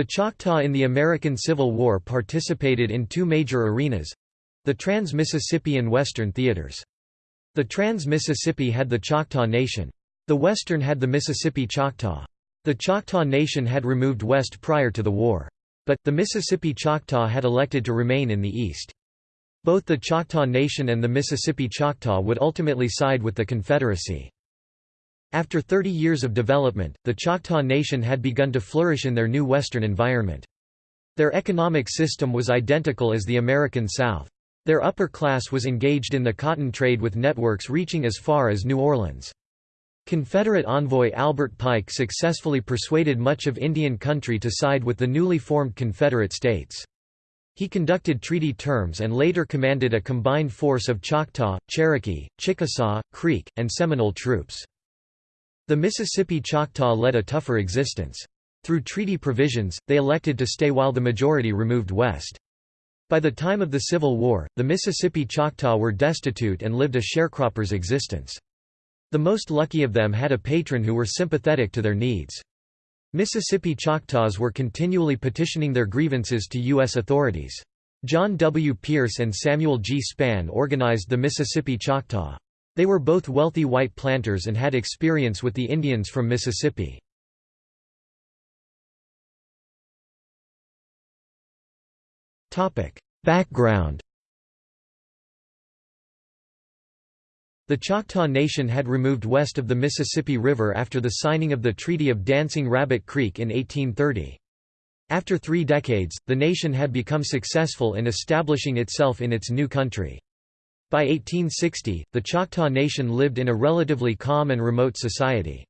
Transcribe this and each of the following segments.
The Choctaw in the American Civil War participated in two major arenas—the Trans-Mississippi and Western theaters. The Trans-Mississippi had the Choctaw Nation. The Western had the Mississippi Choctaw. The Choctaw Nation had removed west prior to the war. But, the Mississippi Choctaw had elected to remain in the east. Both the Choctaw Nation and the Mississippi Choctaw would ultimately side with the Confederacy. After 30 years of development, the Choctaw Nation had begun to flourish in their new western environment. Their economic system was identical as the American South. Their upper class was engaged in the cotton trade with networks reaching as far as New Orleans. Confederate envoy Albert Pike successfully persuaded much of Indian country to side with the newly formed Confederate States. He conducted treaty terms and later commanded a combined force of Choctaw, Cherokee, Chickasaw, Creek, and Seminole troops. The Mississippi Choctaw led a tougher existence. Through treaty provisions, they elected to stay while the majority removed west. By the time of the Civil War, the Mississippi Choctaw were destitute and lived a sharecropper's existence. The most lucky of them had a patron who were sympathetic to their needs. Mississippi Choctaws were continually petitioning their grievances to U.S. authorities. John W. Pierce and Samuel G. Spann organized the Mississippi Choctaw. They were both wealthy white planters and had experience with the Indians from Mississippi. Background The Choctaw Nation had removed west of the Mississippi River after the signing of the Treaty of Dancing Rabbit Creek in 1830. After three decades, the nation had become successful in establishing itself in its new country. By 1860, the Choctaw Nation lived in a relatively calm and remote society.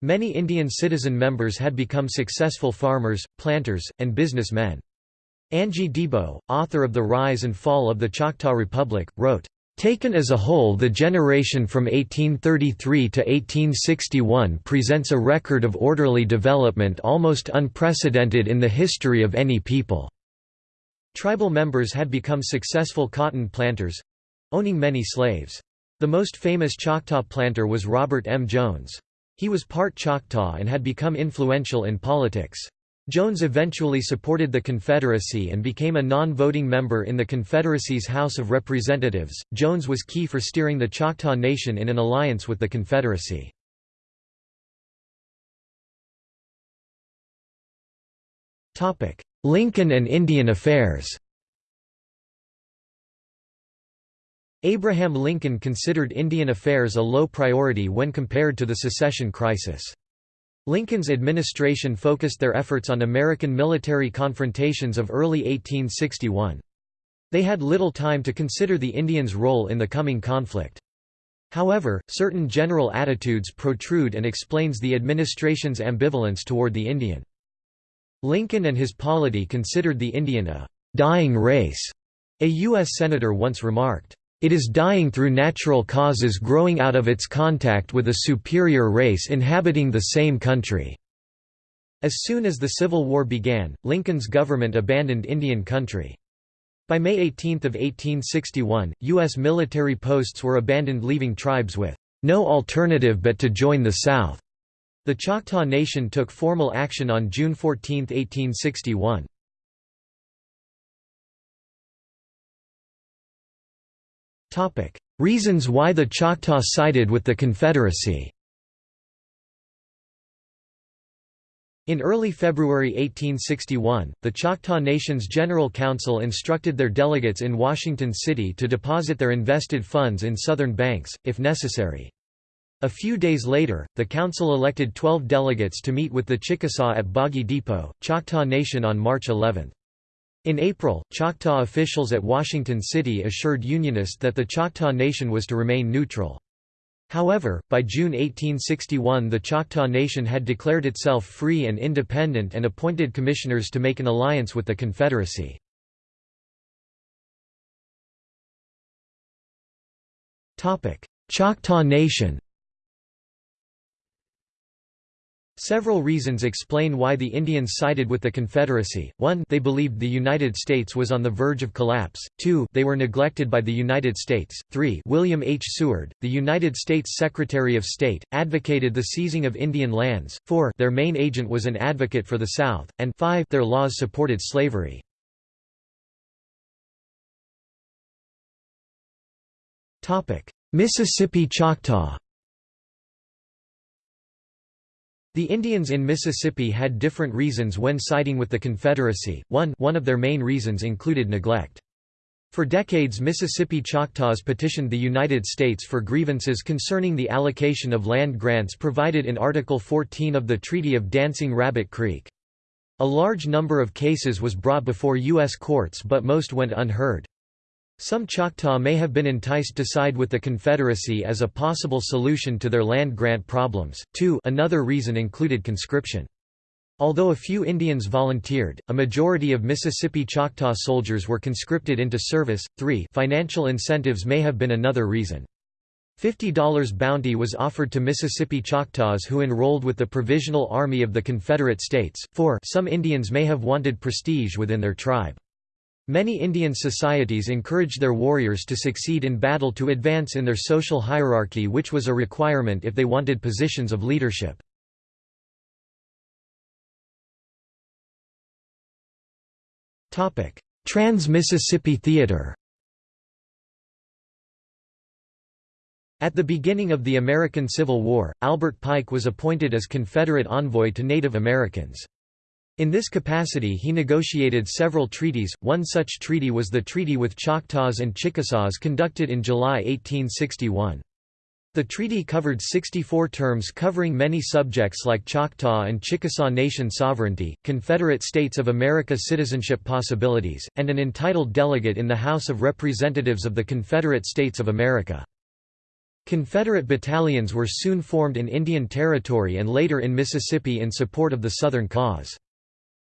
Many Indian citizen members had become successful farmers, planters, and businessmen. Angie Debo, author of The Rise and Fall of the Choctaw Republic, wrote, Taken as a whole the generation from 1833 to 1861 presents a record of orderly development almost unprecedented in the history of any people. Tribal members had become successful cotton planters, owning many slaves. The most famous Choctaw planter was Robert M. Jones. He was part Choctaw and had become influential in politics. Jones eventually supported the Confederacy and became a non-voting member in the Confederacy's House of Representatives. Jones was key for steering the Choctaw Nation in an alliance with the Confederacy. Lincoln and Indian affairs. Abraham Lincoln considered Indian affairs a low priority when compared to the secession crisis. Lincoln's administration focused their efforts on American military confrontations of early 1861. They had little time to consider the Indians' role in the coming conflict. However, certain general attitudes protrude and explains the administration's ambivalence toward the Indian. Lincoln and his polity considered the Indian a «dying race», a U.S. Senator once remarked. It is dying through natural causes growing out of its contact with a superior race inhabiting the same country." As soon as the Civil War began, Lincoln's government abandoned Indian country. By May 18 of 1861, U.S. military posts were abandoned leaving tribes with no alternative but to join the South. The Choctaw Nation took formal action on June 14, 1861. Reasons why the Choctaw sided with the Confederacy In early February 1861, the Choctaw Nation's General Council instructed their delegates in Washington City to deposit their invested funds in Southern banks, if necessary. A few days later, the council elected 12 delegates to meet with the Chickasaw at Boggy Depot, Choctaw Nation on March 11. In April, Choctaw officials at Washington City assured Unionists that the Choctaw Nation was to remain neutral. However, by June 1861 the Choctaw Nation had declared itself free and independent and appointed commissioners to make an alliance with the Confederacy. Choctaw Nation Several reasons explain why the Indians sided with the Confederacy. 1 They believed the United States was on the verge of collapse. 2 They were neglected by the United States. 3 William H. Seward, the United States Secretary of State, advocated the seizing of Indian lands. 4 Their main agent was an advocate for the South. And 5 Their laws supported slavery. Mississippi Choctaw The Indians in Mississippi had different reasons when siding with the Confederacy. One, one of their main reasons included neglect. For decades Mississippi Choctaws petitioned the United States for grievances concerning the allocation of land grants provided in Article 14 of the Treaty of Dancing Rabbit Creek. A large number of cases was brought before U.S. courts but most went unheard. Some Choctaw may have been enticed to side with the Confederacy as a possible solution to their land grant problems. 2 Another reason included conscription. Although a few Indians volunteered, a majority of Mississippi Choctaw soldiers were conscripted into service. 3 Financial incentives may have been another reason. $50 bounty was offered to Mississippi Choctaws who enrolled with the Provisional Army of the Confederate States. 4 Some Indians may have wanted prestige within their tribe. Many Indian societies encouraged their warriors to succeed in battle to advance in their social hierarchy which was a requirement if they wanted positions of leadership. Trans-Mississippi Theater At the beginning of the American Civil War, Albert Pike was appointed as Confederate envoy to Native Americans. In this capacity he negotiated several treaties, one such treaty was the treaty with Choctaws and Chickasaws conducted in July 1861. The treaty covered 64 terms covering many subjects like Choctaw and Chickasaw nation sovereignty, Confederate States of America citizenship possibilities, and an entitled delegate in the House of Representatives of the Confederate States of America. Confederate battalions were soon formed in Indian Territory and later in Mississippi in support of the Southern cause.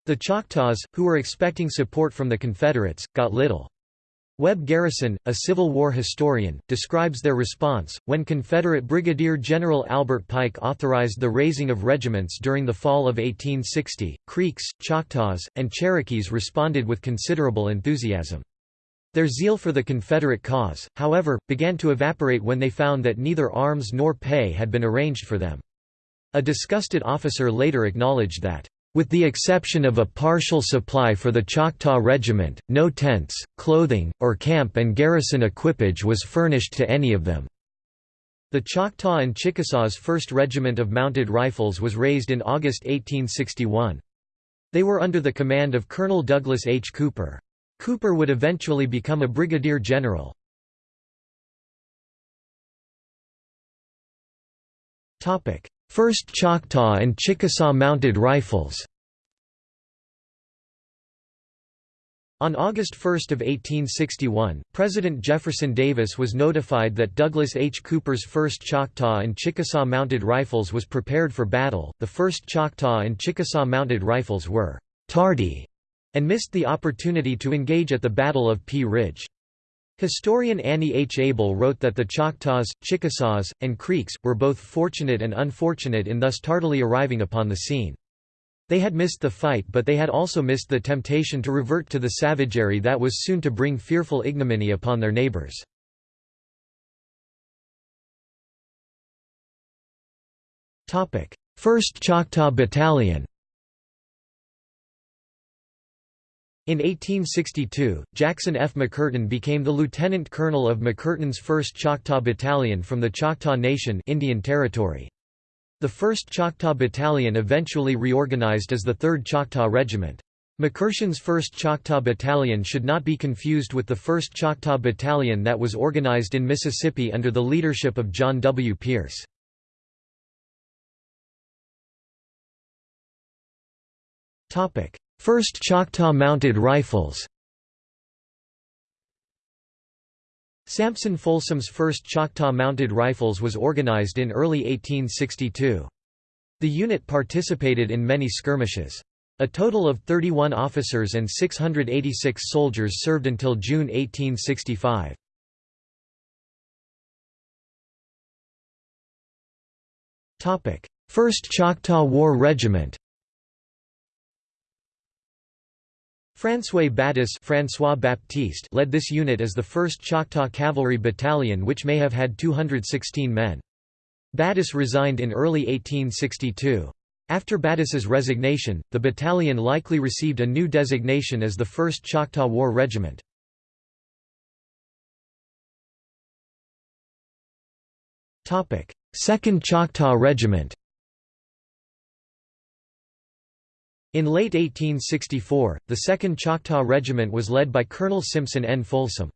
The Choctaws, who were expecting support from the Confederates, got little. Webb Garrison, a Civil War historian, describes their response, when Confederate Brigadier General Albert Pike authorized the raising of regiments during the fall of 1860, Creeks, Choctaws, and Cherokees responded with considerable enthusiasm. Their zeal for the Confederate cause, however, began to evaporate when they found that neither arms nor pay had been arranged for them. A disgusted officer later acknowledged that, with the exception of a partial supply for the Choctaw Regiment, no tents, clothing, or camp and garrison equipage was furnished to any of them. The Choctaw and Chickasaws 1st Regiment of Mounted Rifles was raised in August 1861. They were under the command of Colonel Douglas H. Cooper. Cooper would eventually become a brigadier general. First Choctaw and Chickasaw Mounted Rifles On August 1 of 1861, President Jefferson Davis was notified that Douglas H. Cooper's 1st Choctaw and Chickasaw Mounted Rifles was prepared for battle. The 1st Choctaw and Chickasaw Mounted Rifles were tardy and missed the opportunity to engage at the Battle of Pea Ridge. Historian Annie H. Abel wrote that the Choctaws, Chickasaws, and Creeks, were both fortunate and unfortunate in thus tardily arriving upon the scene. They had missed the fight but they had also missed the temptation to revert to the savagery that was soon to bring fearful ignominy upon their neighbors. First Choctaw Battalion In 1862, Jackson F. McCurtain became the lieutenant colonel of McCurtain's 1st Choctaw Battalion from the Choctaw Nation Indian Territory. The 1st Choctaw Battalion eventually reorganized as the 3rd Choctaw Regiment. McCurtain's 1st Choctaw Battalion should not be confused with the 1st Choctaw Battalion that was organized in Mississippi under the leadership of John W. Pierce. Topic: First Choctaw Mounted Rifles Sampson Folsom's first Choctaw Mounted Rifles was organized in early 1862. The unit participated in many skirmishes. A total of 31 officers and 686 soldiers served until June 1865. 1st Choctaw War Regiment François Battus François Baptiste led this unit as the 1st Choctaw Cavalry Battalion which may have had 216 men. Battus resigned in early 1862. After Battus's resignation, the battalion likely received a new designation as the 1st Choctaw War Regiment. Second Choctaw Regiment In late 1864, the 2nd Choctaw Regiment was led by Colonel Simpson N. Folsom.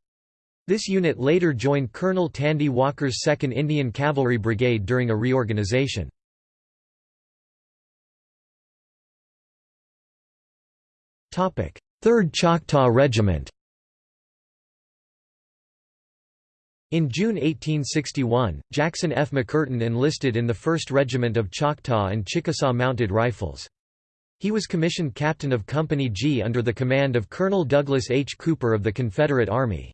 This unit later joined Colonel Tandy Walker's 2nd Indian Cavalry Brigade during a reorganization. Topic: Third Choctaw Regiment In June 1861, Jackson F. McCurtain enlisted in the 1st Regiment of Choctaw and Chickasaw Mounted Rifles. He was commissioned captain of Company G under the command of Colonel Douglas H. Cooper of the Confederate Army.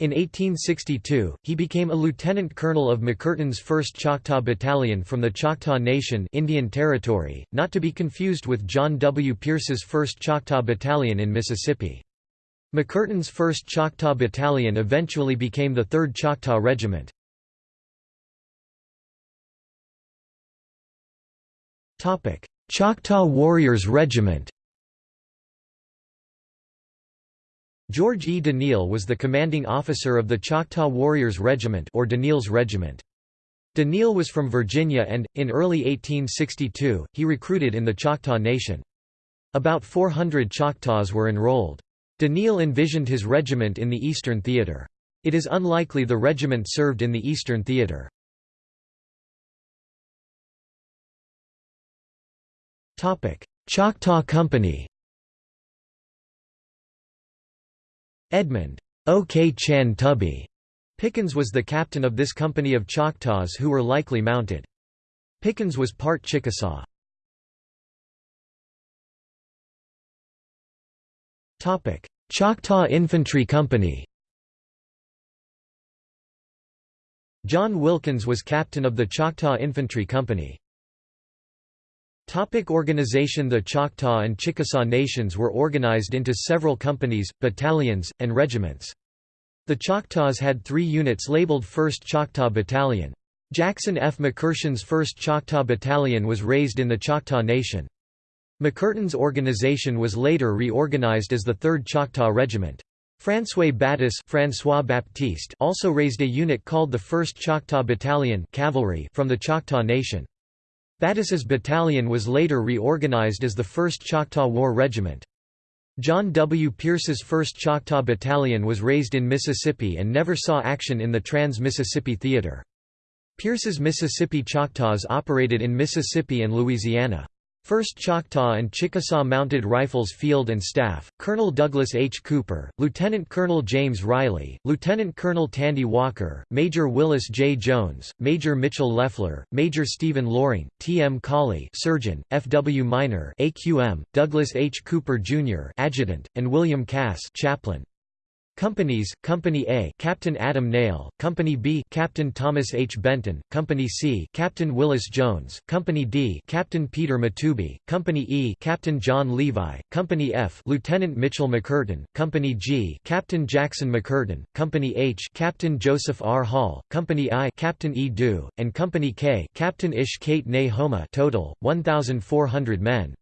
In 1862, he became a lieutenant colonel of McCurtain's 1st Choctaw Battalion from the Choctaw Nation Indian Territory, not to be confused with John W. Pierce's 1st Choctaw Battalion in Mississippi. McCurtain's 1st Choctaw Battalion eventually became the 3rd Choctaw Regiment. Choctaw Warriors Regiment George E. Daniel was the commanding officer of the Choctaw Warriors Regiment or Daniel's Regiment. Daniel was from Virginia and, in early 1862, he recruited in the Choctaw Nation. About 400 Choctaws were enrolled. Daniel envisioned his regiment in the Eastern Theater. It is unlikely the regiment served in the Eastern Theater. Choctaw Company Edmund O.K. Chan Tubby Pickens was the captain of this company of Choctaws who were likely mounted. Pickens was part Chickasaw. Choctaw Infantry Company John Wilkins was captain of the Choctaw Infantry Company. Topic organization The Choctaw and Chickasaw Nations were organized into several companies, battalions, and regiments. The Choctaws had three units labeled 1st Choctaw Battalion. Jackson F. McCurtain's 1st Choctaw Battalion was raised in the Choctaw Nation. McCurtain's organization was later reorganized as the 3rd Choctaw Regiment. François Battus François Baptiste also raised a unit called the 1st Choctaw Battalion cavalry from the Choctaw Nation. Battus's battalion was later reorganized as the 1st Choctaw War Regiment. John W. Pierce's 1st Choctaw Battalion was raised in Mississippi and never saw action in the Trans-Mississippi Theater. Pierce's Mississippi Choctaws operated in Mississippi and Louisiana. 1st Choctaw and Chickasaw Mounted Rifles Field and Staff, Colonel Douglas H. Cooper, Lieutenant Colonel James Riley, Lieutenant Colonel Tandy Walker, Major Willis J. Jones, Major Mitchell Leffler, Major Stephen Loring, T. M. Cawley Surgeon, F. W. Miner AQM, Douglas H. Cooper, Jr. Adjutant, and William Cass Chaplain. Companies, Company A Captain Adam Nail, Company B Captain Thomas H. Benton, Company C Captain Willis Jones, Company D Captain Peter Matuby, Company E Captain John Levi, Company F Lieutenant Mitchell McCurtain, Company G Captain Jackson McCurtain, Company H Captain Joseph R. Hall, Company I Captain E. Dew, and Company K Captain Ish Kate Ne Homa total, 1,400 men.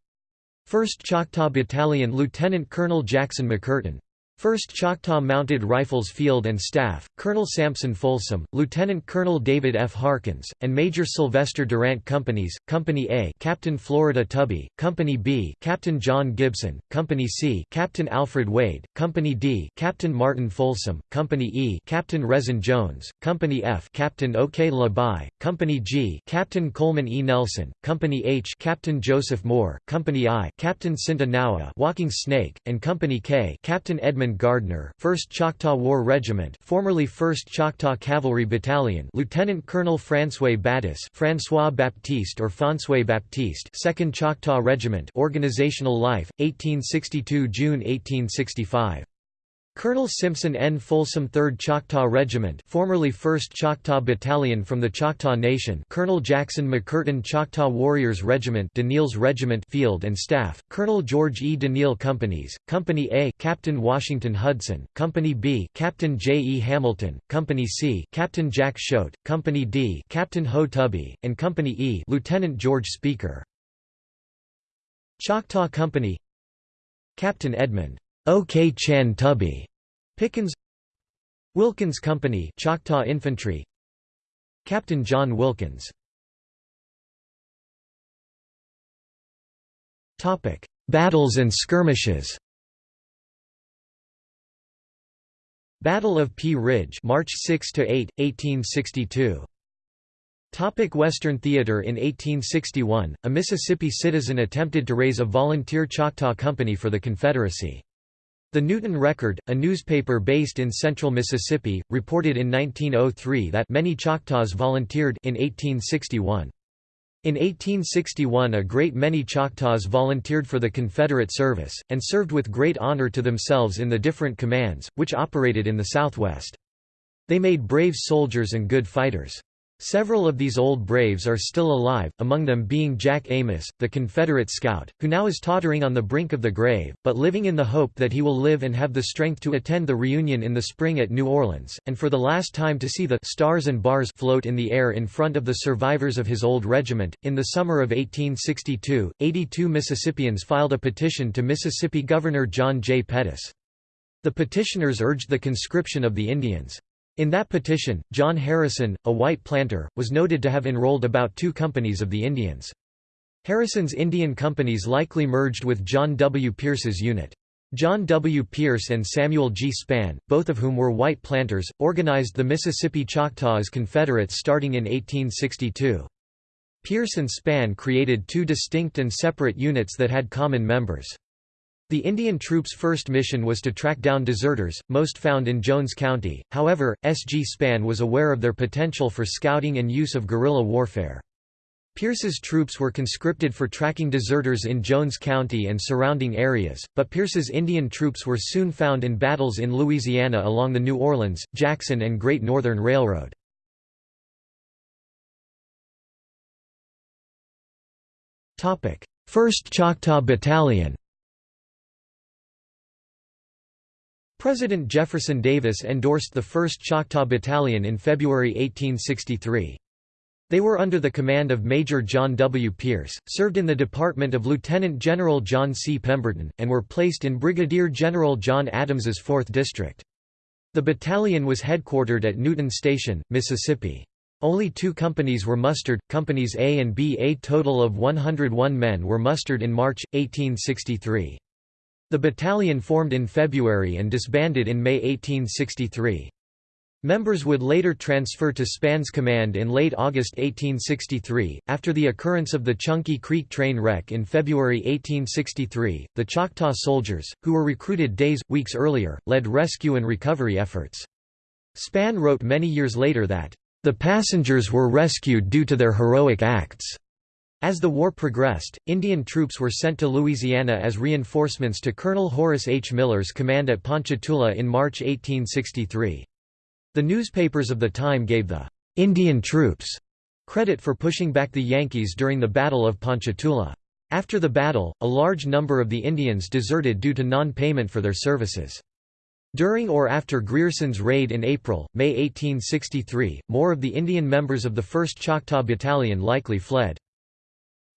1st Choctaw Battalion Lieutenant Colonel Jackson McCurtain 1st Choctaw Mounted Rifles Field and Staff, Colonel Sampson Folsom, Lieutenant Colonel David F. Harkins, and Major Sylvester Durant Companies, Company A Captain Florida Tubby, Company B Captain John Gibson, Company C Captain Alfred Wade, Company D Captain Martin Folsom, Company E Captain Rezin Jones, Company F Captain O.K. Labai, Company G Captain Coleman E. Nelson, Company H Captain Joseph Moore, Company I Captain Cinta Nawa Walking Snake, and Company K Captain Edmund Gardner, 1st Choctaw War Regiment, formerly 1st Choctaw Cavalry Battalion, Lieutenant Colonel François Battus, François Baptiste or François Baptiste, 2nd Choctaw Regiment, Organizational Life, 1862 June 1865. Colonel Simpson N. Folsom 3rd Choctaw Regiment formerly 1st Choctaw Battalion from the Choctaw Nation Colonel Jackson McCurtain Choctaw Warriors Regiment Daniel's Regiment Field and Staff, Colonel George E. Daniel Companies, Company A Captain Washington Hudson, Company B Captain J. E. Hamilton, Company C Captain Jack Choate, Company D Captain Ho Tubby, and Company E Lieutenant George Speaker. Choctaw Company Captain Edmund O. K. Chan Tubby Pickens Wilkins Company Choctaw Infantry Captain John Wilkins Topic Battles and skirmishes Battle of Pea Ridge March 6 to 8 1862 Topic Western Theater In 1861, a Mississippi citizen attempted to raise a volunteer Choctaw Company for the Confederacy. The Newton Record, a newspaper based in central Mississippi, reported in 1903 that many Choctaws volunteered in 1861. In 1861 a great many Choctaws volunteered for the Confederate service, and served with great honor to themselves in the different commands, which operated in the Southwest. They made brave soldiers and good fighters. Several of these old braves are still alive, among them being Jack Amos, the Confederate scout, who now is tottering on the brink of the grave, but living in the hope that he will live and have the strength to attend the reunion in the spring at New Orleans, and for the last time to see the stars and bars float in the air in front of the survivors of his old regiment. In the summer of 1862, 82 Mississippians filed a petition to Mississippi Governor John J. Pettus. The petitioners urged the conscription of the Indians. In that petition, John Harrison, a white planter, was noted to have enrolled about two companies of the Indians. Harrison's Indian companies likely merged with John W. Pierce's unit. John W. Pierce and Samuel G. Spann, both of whom were white planters, organized the Mississippi Choctaw as Confederates starting in 1862. Pierce and Spann created two distinct and separate units that had common members. The Indian troops' first mission was to track down deserters, most found in Jones County, however, S. G. Spann was aware of their potential for scouting and use of guerrilla warfare. Pierce's troops were conscripted for tracking deserters in Jones County and surrounding areas, but Pierce's Indian troops were soon found in battles in Louisiana along the New Orleans, Jackson and Great Northern Railroad. First Choctaw Battalion President Jefferson Davis endorsed the 1st Choctaw Battalion in February 1863. They were under the command of Major John W. Pierce, served in the department of Lieutenant General John C. Pemberton, and were placed in Brigadier General John Adams's 4th District. The battalion was headquartered at Newton Station, Mississippi. Only two companies were mustered, Companies A and B. A total of 101 men were mustered in March, 1863. The battalion formed in February and disbanded in May 1863. Members would later transfer to Spann's command in late August 1863. After the occurrence of the Chunky Creek train wreck in February 1863, the Choctaw soldiers, who were recruited days, weeks earlier, led rescue and recovery efforts. Spann wrote many years later that, the passengers were rescued due to their heroic acts. As the war progressed, Indian troops were sent to Louisiana as reinforcements to Colonel Horace H. Miller's command at Ponchatoula in March 1863. The newspapers of the time gave the «Indian troops» credit for pushing back the Yankees during the Battle of Ponchatoula. After the battle, a large number of the Indians deserted due to non-payment for their services. During or after Grierson's raid in April, May 1863, more of the Indian members of the 1st Choctaw Battalion likely fled.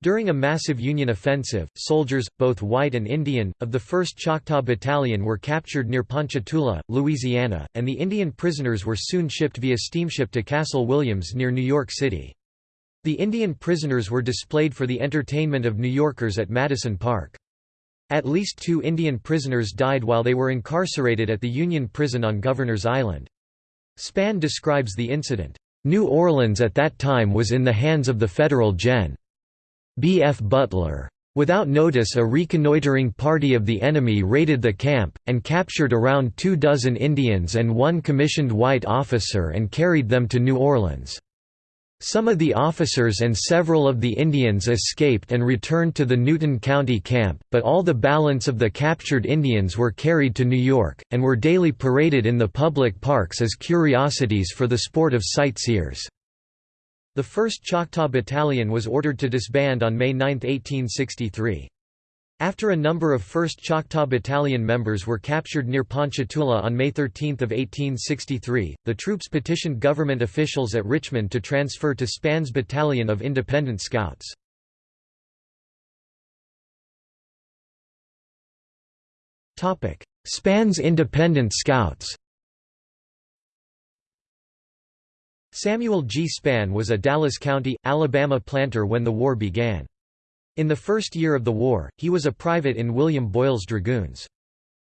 During a massive Union offensive, soldiers, both white and Indian, of the 1st Choctaw Battalion were captured near Ponchatoula, Louisiana, and the Indian prisoners were soon shipped via steamship to Castle Williams near New York City. The Indian prisoners were displayed for the entertainment of New Yorkers at Madison Park. At least two Indian prisoners died while they were incarcerated at the Union Prison on Governor's Island. Spann describes the incident, "...New Orleans at that time was in the hands of the Federal Gen. B. F. Butler. Without notice a reconnoitering party of the enemy raided the camp, and captured around two dozen Indians and one commissioned white officer and carried them to New Orleans. Some of the officers and several of the Indians escaped and returned to the Newton County camp, but all the balance of the captured Indians were carried to New York, and were daily paraded in the public parks as curiosities for the sport of sightseers. The 1st Choctaw Battalion was ordered to disband on May 9, 1863. After a number of 1st Choctaw Battalion members were captured near Ponchatoula on May 13 of 1863, the troops petitioned government officials at Richmond to transfer to Spann's Battalion of Independent Scouts. Spann's Independent Scouts Samuel G. Spann was a Dallas County, Alabama planter when the war began. In the first year of the war, he was a private in William Boyle's Dragoons.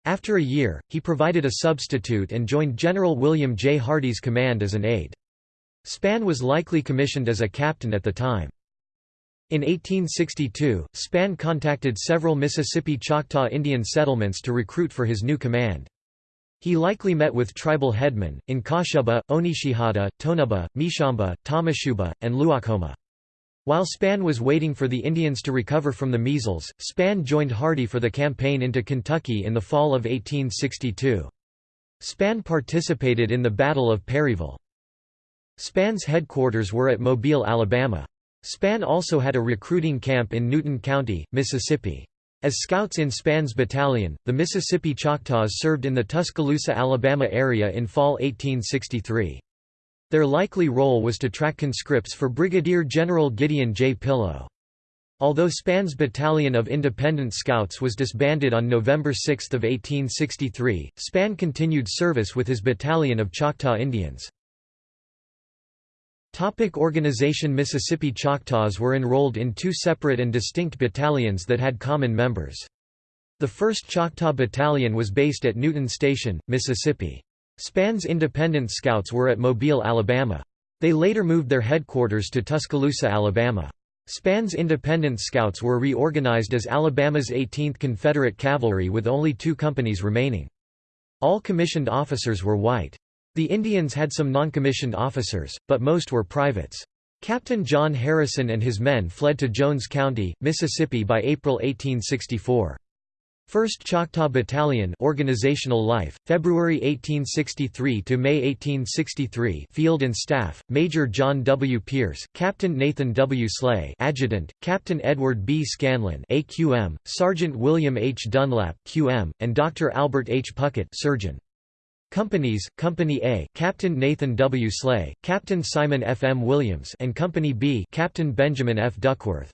After a year, he provided a substitute and joined General William J. Hardee's command as an aide. Spann was likely commissioned as a captain at the time. In 1862, Spann contacted several Mississippi Choctaw Indian settlements to recruit for his new command. He likely met with tribal headmen, in Kashuba, Onishihata, Tonabah, Mishamba, Tamashuba, and Luakoma. While Spann was waiting for the Indians to recover from the measles, Spann joined Hardee for the campaign into Kentucky in the fall of 1862. Spann participated in the Battle of Perryville. Spann's headquarters were at Mobile, Alabama. Spann also had a recruiting camp in Newton County, Mississippi. As scouts in Spann's battalion, the Mississippi Choctaws served in the Tuscaloosa, Alabama area in fall 1863. Their likely role was to track conscripts for Brigadier General Gideon J. Pillow. Although Spann's Battalion of Independent Scouts was disbanded on November 6 of 1863, Spann continued service with his battalion of Choctaw Indians. Topic organization Mississippi Choctaws were enrolled in two separate and distinct battalions that had common members. The 1st Choctaw Battalion was based at Newton Station, Mississippi. Spann's independent scouts were at Mobile, Alabama. They later moved their headquarters to Tuscaloosa, Alabama. Spann's independent scouts were reorganized as Alabama's 18th Confederate Cavalry with only two companies remaining. All commissioned officers were white. The Indians had some noncommissioned officers, but most were privates. Captain John Harrison and his men fled to Jones County, Mississippi by April 1864. 1st Choctaw Battalion organizational life February 1863 to May 1863 Field and Staff Major John W. Pierce Captain Nathan W. Slay Adjutant Captain Edward B. Scanlon AQM Sergeant William H. Dunlap QM and Dr Albert H. Puckett Surgeon Companies, Company A Captain Nathan W. Slay, Captain Simon F. M. Williams and Company B Captain Benjamin F. Duckworth.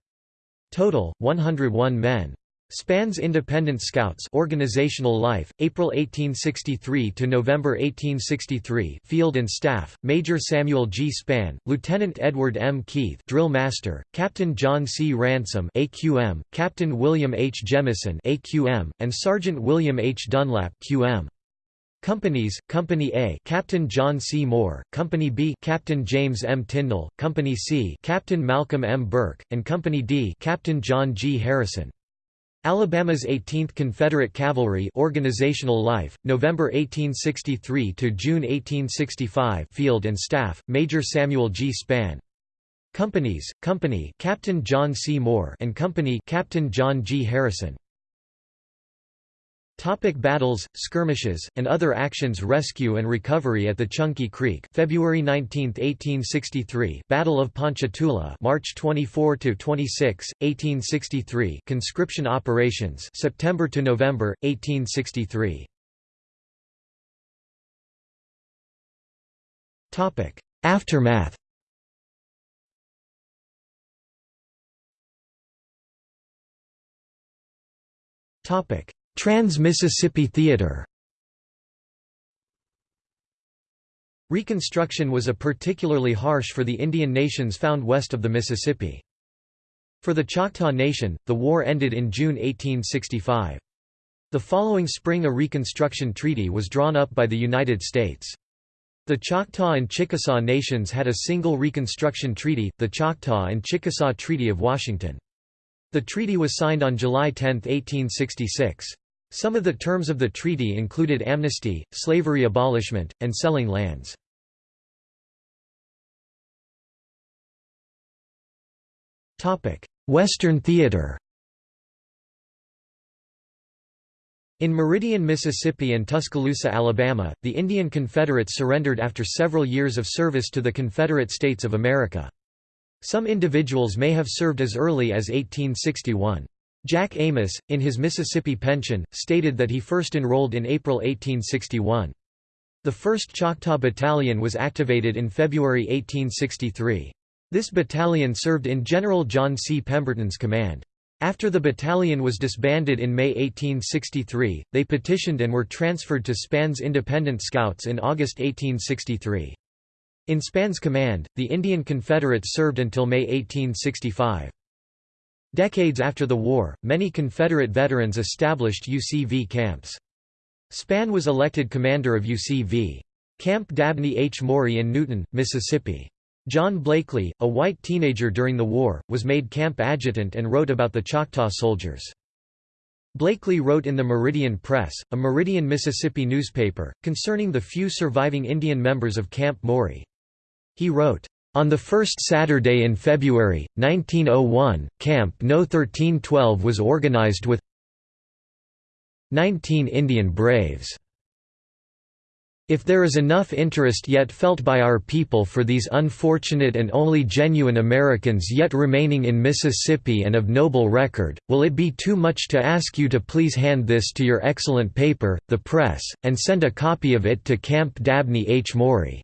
Total, 101 men. Spann's Independent Scouts organizational life, April 1863 to November 1863 Field and Staff, Major Samuel G. Spann, Lieutenant Edward M. Keith Drill Master, Captain John C. Ransom AQM, Captain William H. Jemison AQM, and Sergeant William H. Dunlap QM. Companies, Company A Captain John C. Moore, Company B Captain James M. Tyndall, Company C Captain Malcolm M. Burke, and Company D Captain John G. Harrison. Alabama's 18th Confederate Cavalry organizational life, November 1863 to June 1865 Field and Staff, Major Samuel G. Spann. Companies, Company Captain John C. Moore and Company Captain John G. Harrison. Topic battles, skirmishes, and other actions Rescue and recovery at the Chunky Creek February 19, 1863 Battle of Ponchatoula March 24 to 26, 1863 Conscription operations September to November 1863 Topic Aftermath. Topic Trans-Mississippi Theater Reconstruction was a particularly harsh for the Indian nations found west of the Mississippi. For the Choctaw Nation, the war ended in June 1865. The following spring a Reconstruction Treaty was drawn up by the United States. The Choctaw and Chickasaw nations had a single Reconstruction Treaty, the Choctaw and Chickasaw Treaty of Washington. The treaty was signed on July 10, 1866. Some of the terms of the treaty included amnesty, slavery abolishment, and selling lands. Western theater In Meridian, Mississippi and Tuscaloosa, Alabama, the Indian Confederates surrendered after several years of service to the Confederate States of America. Some individuals may have served as early as 1861. Jack Amos, in his Mississippi pension, stated that he first enrolled in April 1861. The 1st Choctaw Battalion was activated in February 1863. This battalion served in General John C. Pemberton's command. After the battalion was disbanded in May 1863, they petitioned and were transferred to Spann's Independent Scouts in August 1863. In Spann's command, the Indian Confederates served until May 1865. Decades after the war, many Confederate veterans established UCV camps. Spann was elected commander of UCV. Camp Dabney H. Maury in Newton, Mississippi. John Blakely, a white teenager during the war, was made camp adjutant and wrote about the Choctaw soldiers. Blakely wrote in the Meridian Press, a Meridian, Mississippi newspaper, concerning the few surviving Indian members of Camp Maury. He wrote, on the first Saturday in February, 1901, Camp No. 1312 was organized with 19 Indian Braves. If there is enough interest yet felt by our people for these unfortunate and only genuine Americans yet remaining in Mississippi and of noble record, will it be too much to ask you to please hand this to your excellent paper, the press, and send a copy of it to Camp Dabney H. Maury.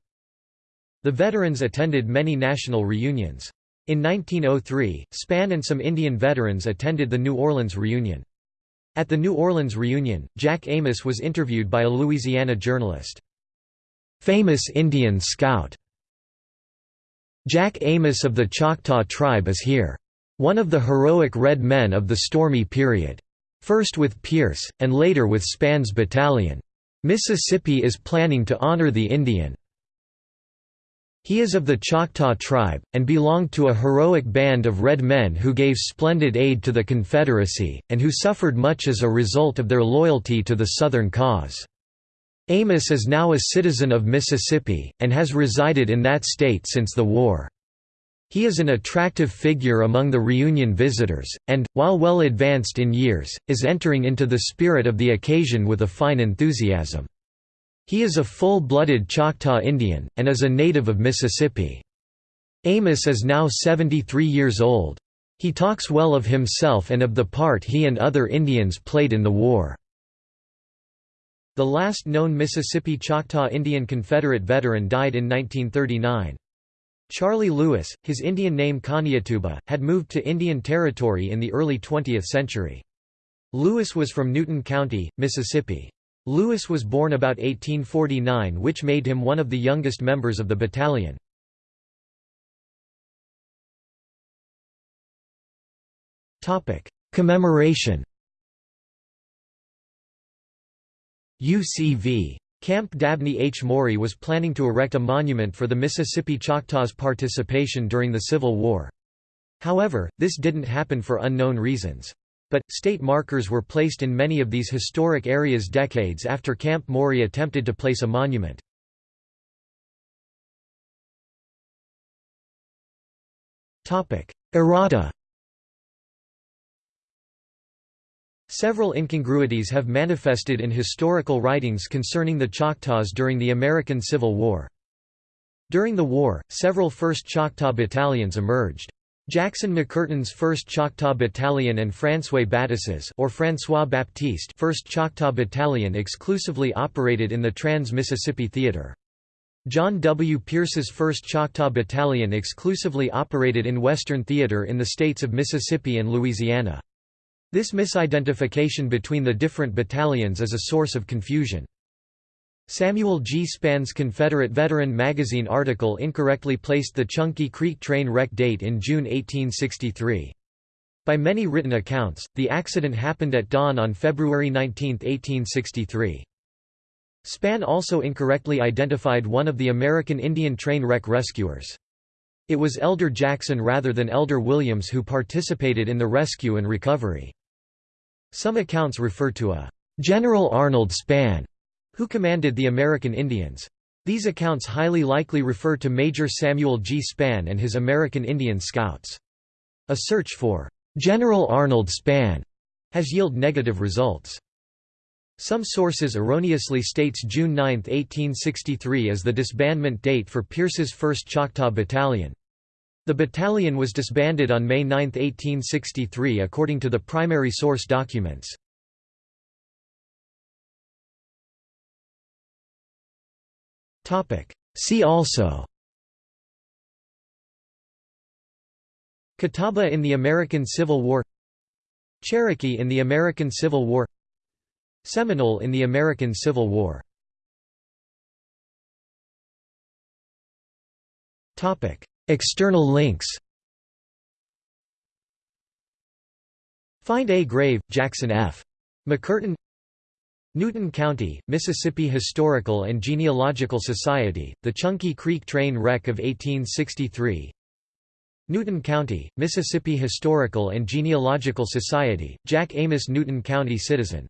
The veterans attended many national reunions. In 1903, Spann and some Indian veterans attended the New Orleans reunion. At the New Orleans reunion, Jack Amos was interviewed by a Louisiana journalist. Famous Indian scout Jack Amos of the Choctaw tribe is here. One of the heroic red men of the stormy period. First with Pierce, and later with Spann's battalion. Mississippi is planning to honor the Indian. He is of the Choctaw tribe, and belonged to a heroic band of red men who gave splendid aid to the Confederacy, and who suffered much as a result of their loyalty to the Southern cause. Amos is now a citizen of Mississippi, and has resided in that state since the war. He is an attractive figure among the reunion visitors, and, while well advanced in years, is entering into the spirit of the occasion with a fine enthusiasm. He is a full-blooded Choctaw Indian, and is a native of Mississippi. Amos is now 73 years old. He talks well of himself and of the part he and other Indians played in the war. The last known Mississippi Choctaw Indian Confederate veteran died in 1939. Charlie Lewis, his Indian name Kaniatuba, had moved to Indian Territory in the early 20th century. Lewis was from Newton County, Mississippi. Lewis was born about 1849 which made him one of the youngest members of the battalion. Commemoration UCV. Camp Dabney H. Maury was planning to erect a monument for the Mississippi Choctaws' participation during the Civil War. However, this didn't happen for unknown reasons. But, state markers were placed in many of these historic areas decades after Camp Maury attempted to place a monument. Errata Several incongruities have manifested in historical writings concerning the Choctaws during the American Civil War. During the war, several 1st Choctaw battalions emerged. Jackson McCurtain's 1st Choctaw Battalion and François Battis's or François Baptiste 1st Choctaw Battalion exclusively operated in the Trans-Mississippi Theater. John W. Pierce's 1st Choctaw Battalion exclusively operated in Western Theater in the states of Mississippi and Louisiana. This misidentification between the different battalions is a source of confusion. Samuel G. Spann's Confederate Veteran magazine article incorrectly placed the Chunky Creek train wreck date in June 1863. By many written accounts, the accident happened at dawn on February 19, 1863. Spann also incorrectly identified one of the American Indian train wreck rescuers. It was Elder Jackson rather than Elder Williams who participated in the rescue and recovery. Some accounts refer to a General Arnold Spann who commanded the American Indians. These accounts highly likely refer to Major Samuel G. Spann and his American Indian Scouts. A search for General Arnold Spann has yielded negative results. Some sources erroneously states June 9, 1863 as the disbandment date for Pierce's 1st Choctaw Battalion. The battalion was disbanded on May 9, 1863 according to the primary source documents. See also. Catawba in the American Civil War. Cherokee in the American Civil War. Seminole in the American Civil War. External links. Find a. Grave, Jackson F. McCurtain Newton County, Mississippi Historical and Genealogical Society, the Chunky Creek train wreck of 1863 Newton County, Mississippi Historical and Genealogical Society, Jack Amos Newton County Citizen